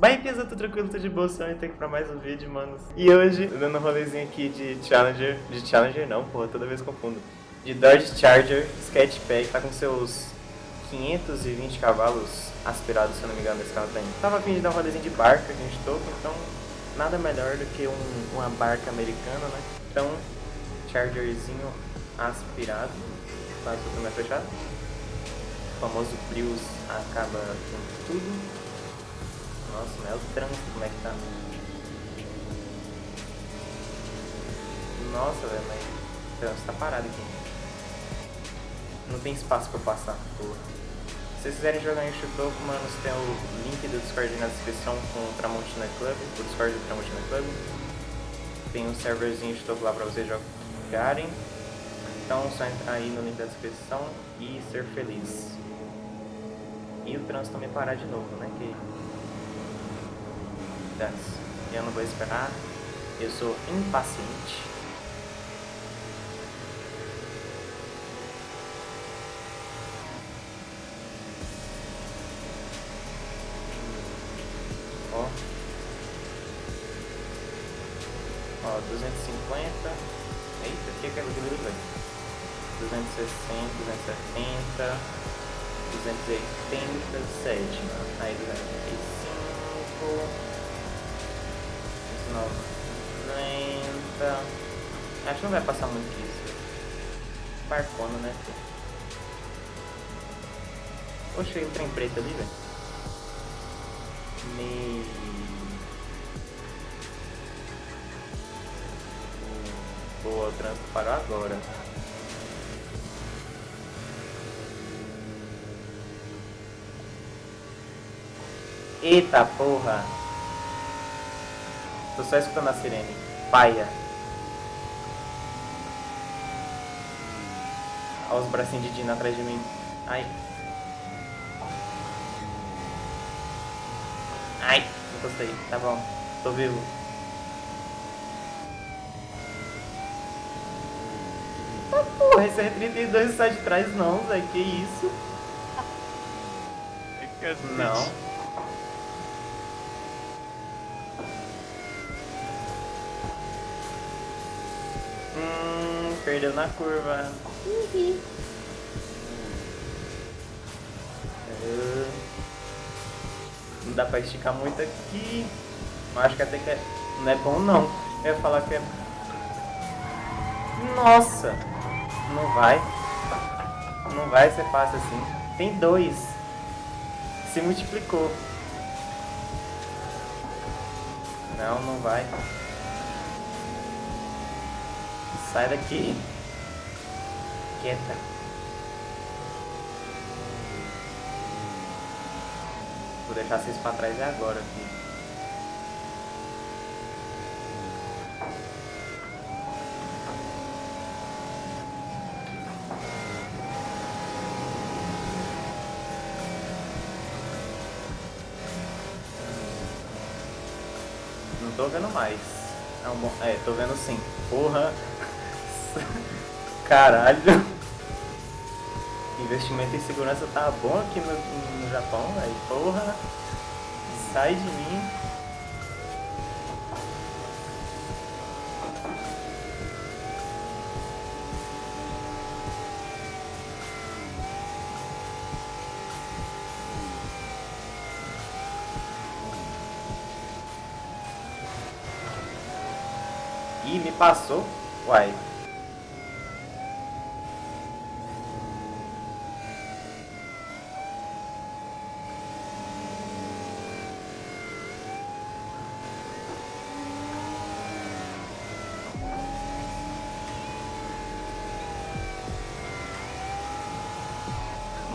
Vai, Pisa, tudo tranquilo, tudo de boa, só aqui pra mais um vídeo, manos. E hoje, dando um rolezinho aqui de Challenger, de Challenger não, porra, toda vez confundo. De Dodge Charger Sketchpack, tá com seus 520 cavalos aspirados, se eu não me engano, esse carro tem. Tava fim de dar um rolezinho de barca que a gente toca, então nada melhor do que um, uma barca americana, né? Então, Chargerzinho aspirado, quase tudo mais fechado. O famoso Prius acaba com tudo. Nossa, mas é o trânsito como é que tá. Nossa, velho, mas o trânsito tá parado aqui. Não tem espaço pra passar, porra. Se vocês quiserem jogar em Chutoku, mano, tem o link do Discord na descrição com o Tramontina Club, o Discord do Tramontina Club. Tem um serverzinho de Chutoku lá pra vocês jogarem. Então só entrar aí no link da descrição e ser feliz. E o trânsito também parar de novo, né? Que... Eu não vou esperar. Eu sou impaciente. Ó. Ó, 250. Eita, o que é aquilo que velho? 260, 270, 287, aí 285, 90. Acho que não vai passar muito disso. Barcona, né? Oxe, o trem preto ali, velho. Me... Boa, o trânsito parou agora. Eita porra! Tô só escutando a sirene. Paia. Olha os bracinhos de Dina atrás de mim. Ai. Ai, não gostei. Tá bom. Tô vivo. Ah, porra, esse R32 sai de trás não, Zé. Que isso? Não. Hum, perdeu na curva. Uhum. Não dá pra esticar muito aqui. Mas acho que até que é... não é bom não. Eu ia falar que é... Nossa! Não vai. Não vai ser fácil assim. Tem dois. Se multiplicou. Não, não vai. Sai daqui. Quieta. Vou deixar vocês pra trás é agora aqui. Não tô vendo mais. É, um bom... é tô vendo sim. Porra. Caralho. Investimento em segurança tá bom aqui no, no Japão, velho. Porra. Sai de mim. Ih, me passou. Uai.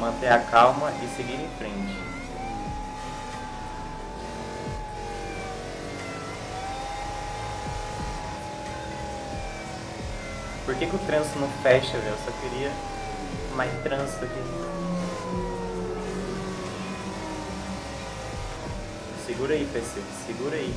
Manter a calma e seguir em frente. Por que, que o trânsito não fecha, velho? Eu só queria mais trânsito aqui. Segura aí, PC. Segura aí.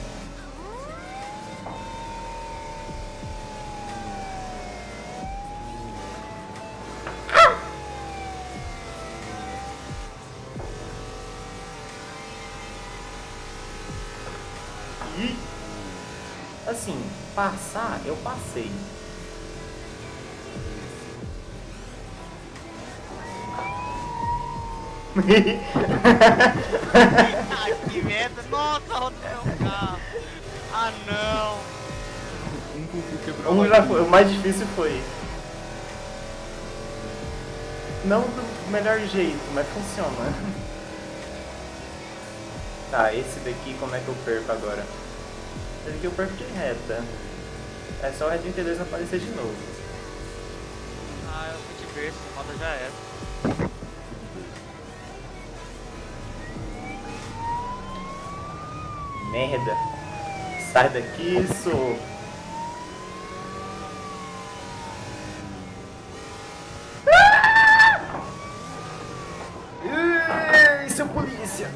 Assim, passar, eu passei. Ah, que merda. Nossa, rodou meu carro. Ah, não. Um cucu quebrou Um já foi, o mais difícil foi. Não do melhor jeito, mas funciona. Tá, esse daqui como é que eu perco agora? Esse daqui eu perco de reta. É só o Red 32 não aparecer de novo. Ah, eu fui de berço, a roda já era. Merda. Sai daqui, sou. Ei, seu polícia!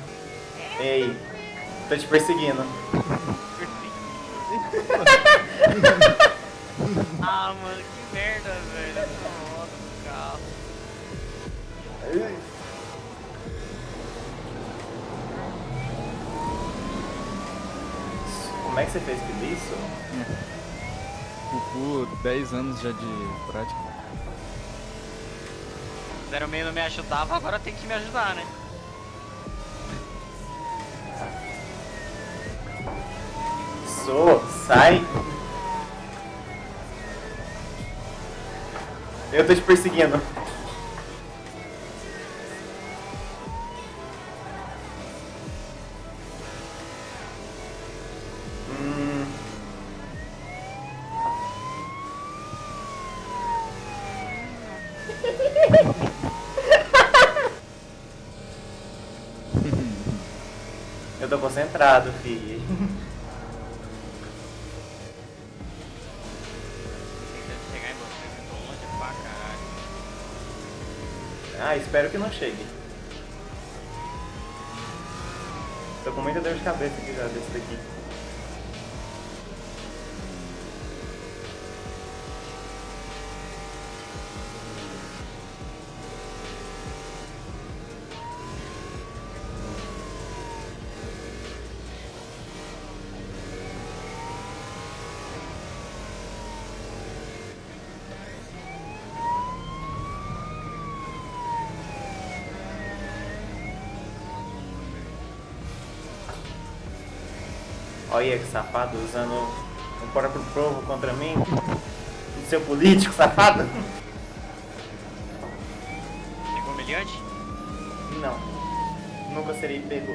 Ei, tô te perseguindo. Ah, mano, que merda, velho. Essa roda do carro. Ei. Como é que você fez tudo isso? Cucu, 10 anos já de prática. 06 não me ajudava, agora tem que me ajudar, né? Sou, sai! Eu tô te perseguindo. Hum. Eu tô concentrado, filho. espero que não chegue. Tô com muita dor de cabeça aqui já desse daqui. Olha que safado usando um próprio povo contra mim. Seu político safado. Pegou humilhante? Não. Nunca serei pego.